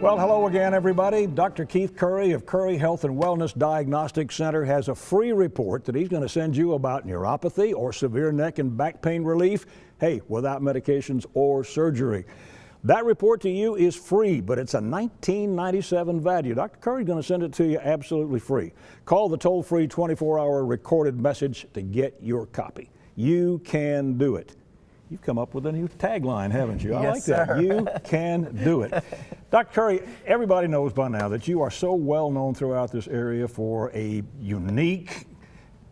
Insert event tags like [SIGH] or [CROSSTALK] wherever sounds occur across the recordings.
Well, hello again, everybody. Dr. Keith Curry of Curry Health and Wellness Diagnostic Center has a free report that he's going to send you about neuropathy or severe neck and back pain relief, hey, without medications or surgery. That report to you is free, but it's a 1997 value. Dr. Curry's going to send it to you absolutely free. Call the toll-free 24-hour recorded message to get your copy. You can do it. You've come up with a new tagline, haven't you? I yes, like that. Sir. You can do it. [LAUGHS] Dr. Curry, everybody knows by now that you are so well known throughout this area for a unique,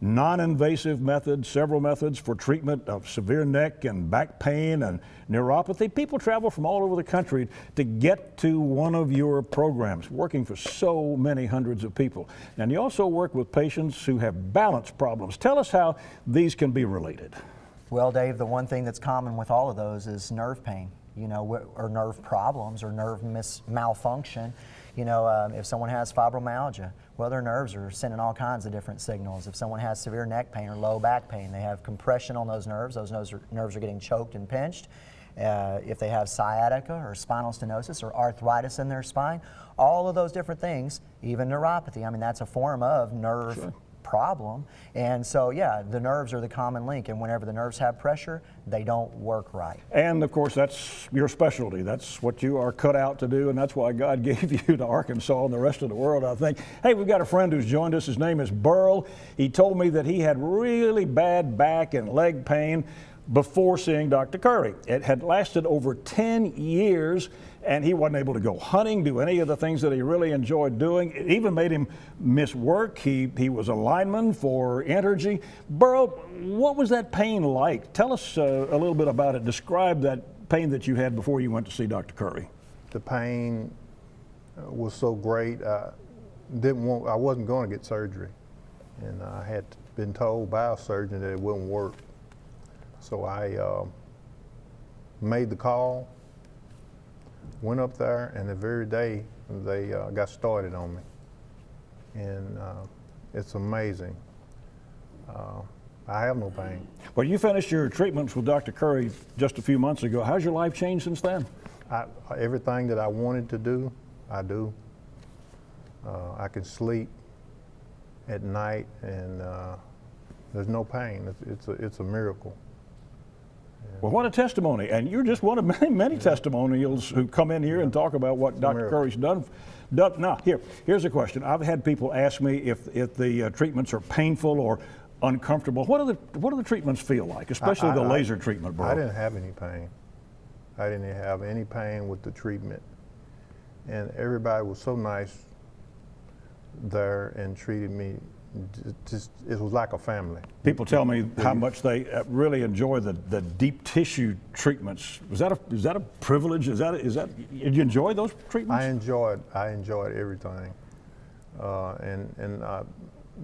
non-invasive method, several methods for treatment of severe neck and back pain and neuropathy. People travel from all over the country to get to one of your programs, working for so many hundreds of people. And you also work with patients who have balance problems. Tell us how these can be related. Well, Dave, the one thing that's common with all of those is nerve pain, you know, or nerve problems or nerve malfunction. You know, um, if someone has fibromyalgia, well, their nerves are sending all kinds of different signals. If someone has severe neck pain or low back pain, they have compression on those nerves. Those nerves are, nerves are getting choked and pinched. Uh, if they have sciatica or spinal stenosis or arthritis in their spine, all of those different things, even neuropathy, I mean, that's a form of nerve sure problem. And so, yeah, the nerves are the common link. And whenever the nerves have pressure, they don't work right. And of course, that's your specialty. That's what you are cut out to do. And that's why God [LAUGHS] gave you to Arkansas and the rest of the world, I think. Hey, we've got a friend who's joined us. His name is Burl. He told me that he had really bad back and leg pain before seeing Dr. Curry. It had lasted over 10 years and he wasn't able to go hunting, do any of the things that he really enjoyed doing. It even made him miss work. He, he was a lineman for Entergy. Burl, what was that pain like? Tell us uh, a little bit about it. Describe that pain that you had before you went to see Dr. Curry. The pain uh, was so great. I didn't want. I wasn't going to get surgery, and I had been told by a surgeon that it wouldn't work. So I uh, made the call, went up there, and the very day they uh, got started on me. And uh, it's amazing. Uh, I have no pain. Well, you finished your treatments with Dr. Curry just a few months ago. How's your life changed since then? I, everything that I wanted to do, I do. Uh, I can sleep at night, and uh, there's no pain. It's, it's, a, it's a miracle. Well, what a testimony. And you're just one of [LAUGHS] many, many yeah. testimonials who come in here and talk about what Dr. Curry's done. done. Now, here, here's a question. I've had people ask me if, if the uh, treatments are painful or uncomfortable. What do the, what do the treatments feel like, especially I, I, the laser I, treatment, bro? I didn't have any pain. I didn't have any pain with the treatment. And everybody was so nice there and treated me just it was like a family. People tell me how much they uh, really enjoy the, the deep tissue treatments. Is that a is that a privilege? Is that is that did you enjoy those treatments? I enjoyed I enjoyed everything, uh, and and uh,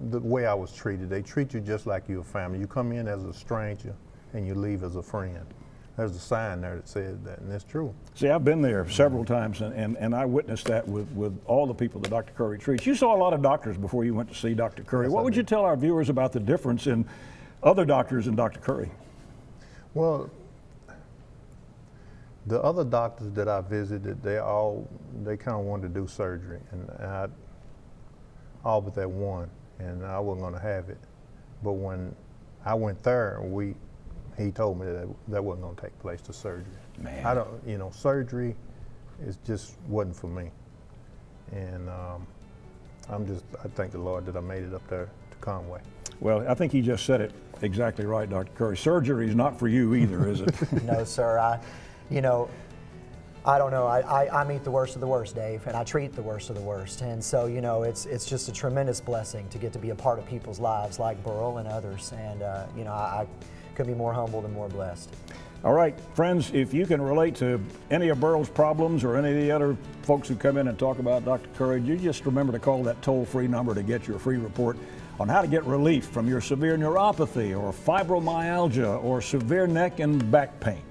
the way I was treated. They treat you just like you're a family. You come in as a stranger, and you leave as a friend there's a sign there that said that, and it's true. See, I've been there several times, and, and, and I witnessed that with, with all the people that Dr. Curry treats. You saw a lot of doctors before you went to see Dr. Curry. Yes, what would you tell our viewers about the difference in other doctors and Dr. Curry? Well, the other doctors that I visited, they all, they kind of wanted to do surgery, and I, all but that one, and I wasn't going to have it. But when I went there, we he told me that that wasn't going to take place to surgery. Man. I don't, you know, surgery is just wasn't for me. And um, I'm just, I thank the Lord that I made it up there to Conway. Well, I think he just said it exactly right, Dr. Curry. Surgery is not for you either, is it? [LAUGHS] no, sir. I, you know, I don't know. I, I, I, meet the worst of the worst, Dave, and I treat the worst of the worst. And so, you know, it's it's just a tremendous blessing to get to be a part of people's lives like Burl and others. And, uh, you know, I, I could be more humbled and more blessed. All right, friends, if you can relate to any of Burl's problems or any of the other folks who come in and talk about Dr. Curry, you just remember to call that toll-free number to get your free report on how to get relief from your severe neuropathy or fibromyalgia or severe neck and back pain.